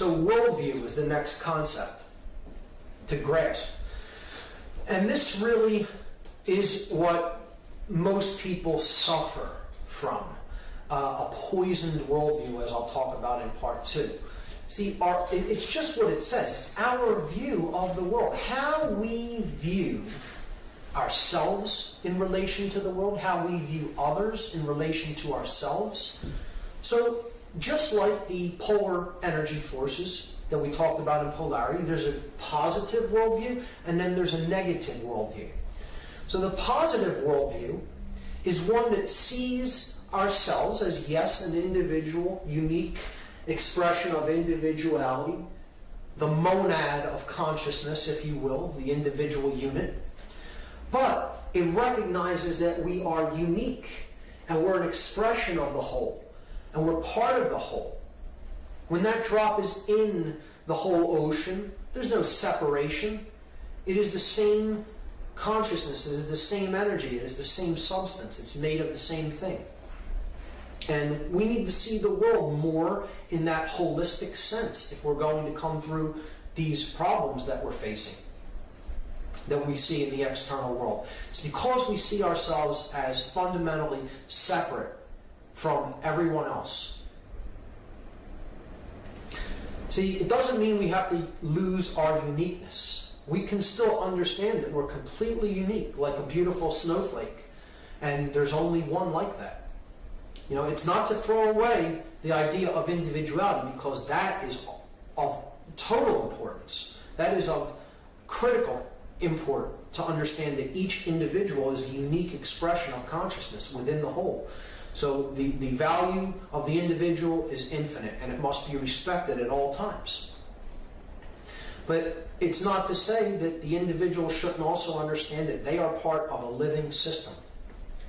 So, worldview is the next concept to grasp. And this really is what most people suffer from uh, a poisoned worldview, as I'll talk about in part two. See, our, it's just what it says. It's our view of the world. How we view ourselves in relation to the world, how we view others in relation to ourselves. So, just like the polar energy forces that we talked about in polarity, there's a positive worldview and then there's a negative worldview. So, the positive worldview is one that sees ourselves as, yes, an individual, unique expression of individuality, the monad of consciousness, if you will, the individual unit. But it recognizes that we are unique and we're an expression of the whole and we're part of the whole. When that drop is in the whole ocean, there's no separation. It is the same consciousness, it is the same energy, it is the same substance, it's made of the same thing. And we need to see the world more in that holistic sense if we're going to come through these problems that we're facing, that we see in the external world. It's because we see ourselves as fundamentally separate from everyone else. See, it doesn't mean we have to lose our uniqueness. We can still understand that we're completely unique, like a beautiful snowflake, and there's only one like that. You know, it's not to throw away the idea of individuality because that is of total importance. That is of critical import to understand that each individual is a unique expression of consciousness within the whole. So the, the value of the individual is infinite and it must be respected at all times. But it's not to say that the individual shouldn't also understand that they are part of a living system.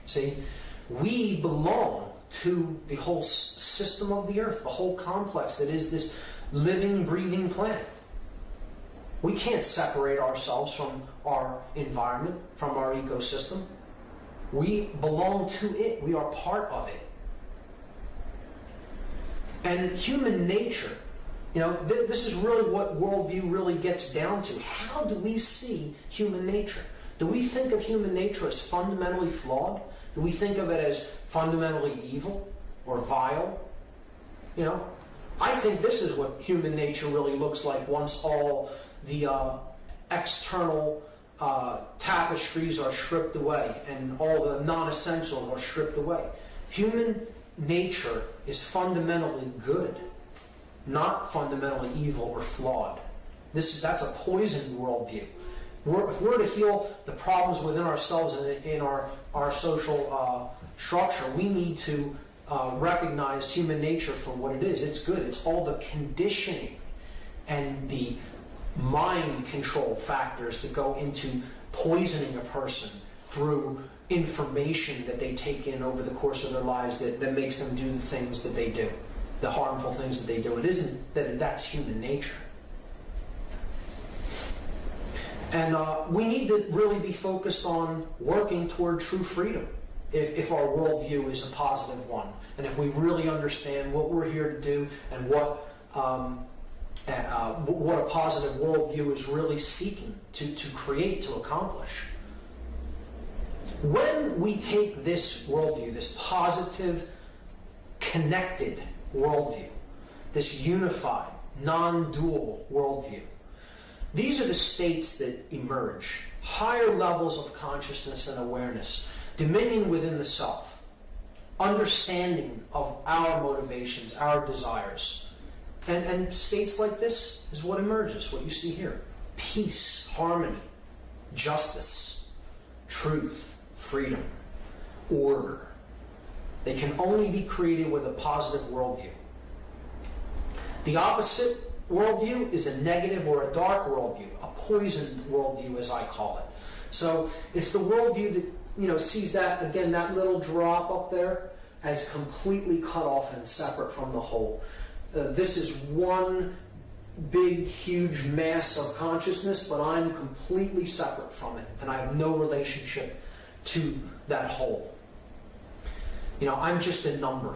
See, we belong to the whole system of the earth, the whole complex that is this living, breathing planet. We can't separate ourselves from our environment, from our ecosystem. We belong to it, we are part of it. And human nature, you know, th- this is really what worldview really gets down to. How do we see human nature? Do we think of human nature as fundamentally flawed? Do we think of it as fundamentally evil or vile? You know, I think this is what human nature really looks like once all the uh, external uh, tapestries are stripped away and all the non essentials are stripped away. Human nature is fundamentally good, not fundamentally evil or flawed. This, that's a poisoned worldview. We're, if we're to heal the problems within ourselves and in our, our social uh, structure, we need to uh, recognize human nature for what it is. It's good. It's all the conditioning and the mind control factors that go into poisoning a person through information that they take in over the course of their lives that, that makes them do the things that they do, the harmful things that they do. It isn't that that's human nature. And uh, we need to really be focused on working toward true freedom if, if our worldview is a positive one. And if we really understand what we're here to do and what um, uh, what a positive worldview is really seeking to, to create, to accomplish. When we take this worldview, this positive, connected worldview, this unified, non dual worldview, these are the states that emerge higher levels of consciousness and awareness, dominion within the self, understanding of our motivations, our desires and, and states like this is what emerges, what you see here peace, harmony, justice, truth, freedom, order. They can only be created with a positive worldview. The opposite worldview is a negative or a dark worldview, a poisoned worldview, as I call it. So it's the worldview that you know sees that again that little drop up there as completely cut off and separate from the whole uh, this is one big, huge mass of consciousness, but I'm completely separate from it, and I have no relationship to that whole. You know, I'm just a number.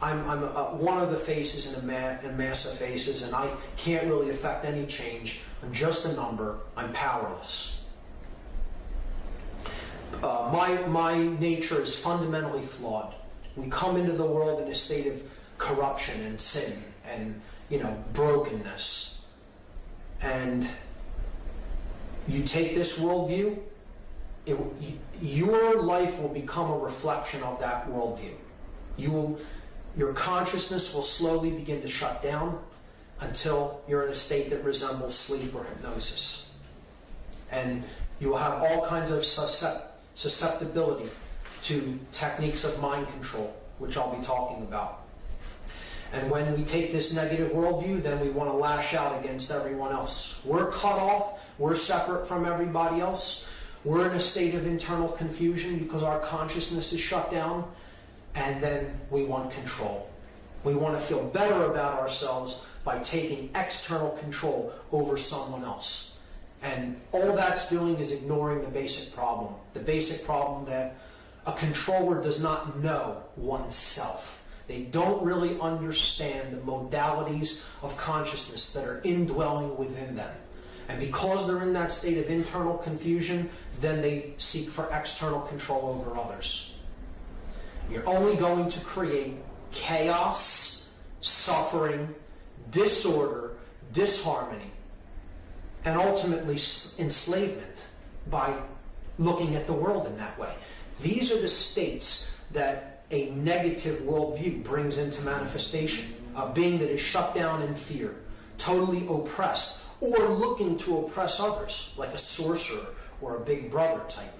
I'm, I'm uh, one of the faces in a, ma- mass of faces, and I can't really affect any change. I'm just a number. I'm powerless. Uh, my, my nature is fundamentally flawed. We come into the world in a state of corruption and sin and, you know, brokenness. And you take this worldview, it, your life will become a reflection of that worldview. You will, your consciousness will slowly begin to shut down until you're in a state that resembles sleep or hypnosis. And you will have all kinds of susceptibility to techniques of mind control, which I'll be talking about. And when we take this negative worldview, then we want to lash out against everyone else. We're cut off, we're separate from everybody else. We're in a state of internal confusion because our consciousness is shut down, and then we want control. We want to feel better about ourselves by taking external control over someone else. And all that's doing is ignoring the basic problem. The basic problem that a controller does not know oneself. They don't really understand the modalities of consciousness that are indwelling within them. And because they're in that state of internal confusion, then they seek for external control over others. You're only going to create chaos, suffering, disorder, disharmony, and ultimately enslavement by looking at the world in that way. These are the states that a negative worldview brings into manifestation. A being that is shut down in fear, totally oppressed, or looking to oppress others, like a sorcerer or a big brother type.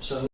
So